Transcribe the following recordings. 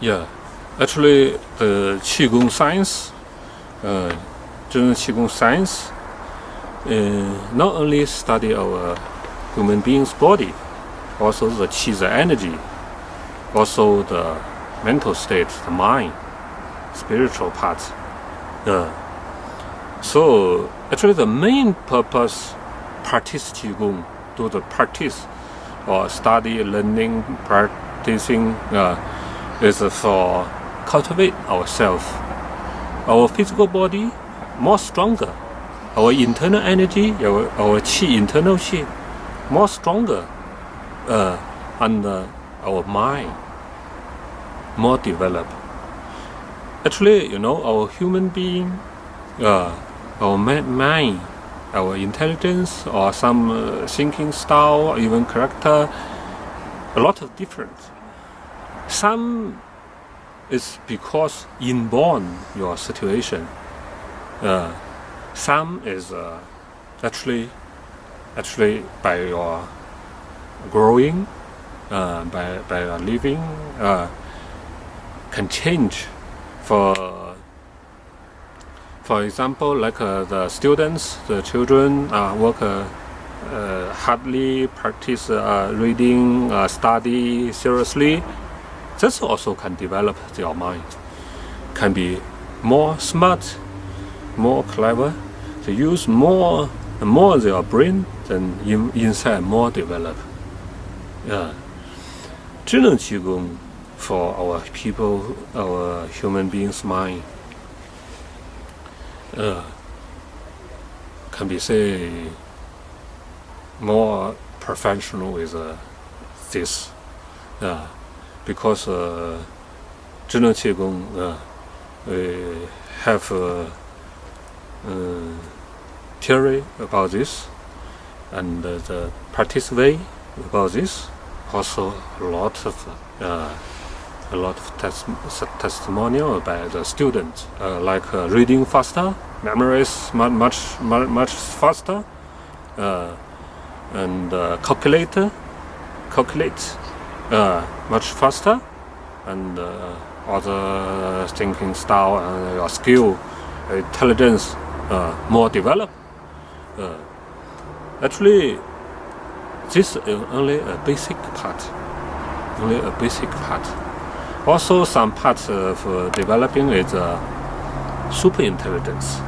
Yeah, actually the Qigong science, uh, Zhineng Qigong science, uh, not only study our human being's body, also the Qi, the energy, also the mental state, the mind, spiritual part. Uh, so actually the main purpose practice Qigong, do the practice or study, learning, practicing uh, is for cultivate ourselves. Our physical body more stronger. Our internal energy, our, our chi, internal qi, more stronger. Uh, and uh, our mind more developed. Actually, you know, our human being, uh, our mind, our intelligence, or some uh, thinking style, even character, a lot of difference. Some is because inborn your situation. Uh, some is uh, actually actually by your growing, uh, by by your living, uh, can change. For for example, like uh, the students, the children uh, work uh, hardly practice reading, study seriously. This also can develop their mind, can be more smart, more clever. They use more more their brain than in, inside more develop. Yeah. For our people, our human beings' mind uh, can be say more professional with uh, this. Uh, because uh, Zhineng uh, uh, have a, theory about this and the practice way about this also a lot of a lot of testimonial by the students like reading faster memorize much much much faster and calculator calculate uh, much faster, and uh, other thinking style and your skill, intelligence more developed. actually, this is only a basic part, only a basic part. Also, some parts of uh, developing is uh, super intelligence.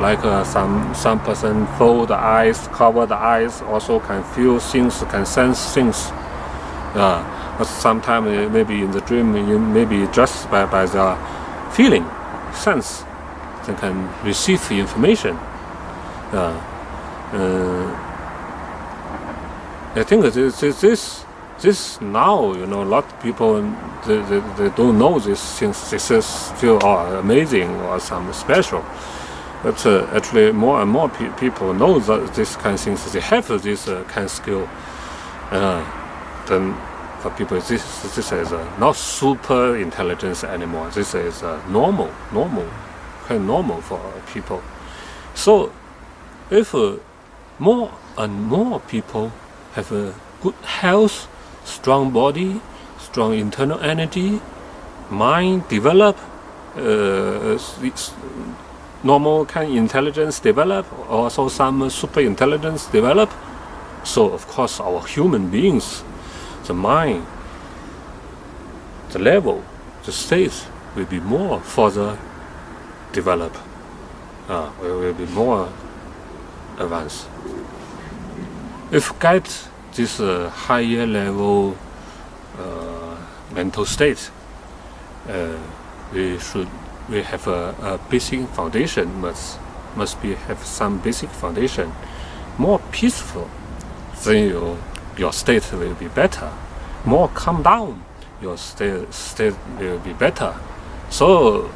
Like uh, some some person fold the eyes, cover the eyes, also can feel things, can sense things. Uh, sometimes maybe in the dream, you maybe just by, by the feeling, sense, they can receive the information. Uh, uh, I think this, this this now, you know, a lot of people they, they, they don't know this things. This is feel oh, amazing or some special. But uh, actually, more and more pe people know that this kind of things. They have this uh, kind of skill. Uh, then for people, this this is uh, not super intelligence anymore. This is uh, normal, normal, of normal for people. So, if more and more people have a good health strong body, strong internal energy, mind develop, uh, normal kind of intelligence develop, also some super intelligence develop. So of course our human beings, the mind, the level, the state will be more further develop, uh, will be more advanced. If get this uh, higher level uh, mental state, uh, we should we have a, a, basic foundation must must be have some basic foundation, more peaceful, than your your state will be better. More calm down, your state state will be better. So,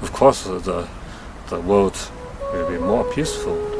of course, the the world will be more peaceful.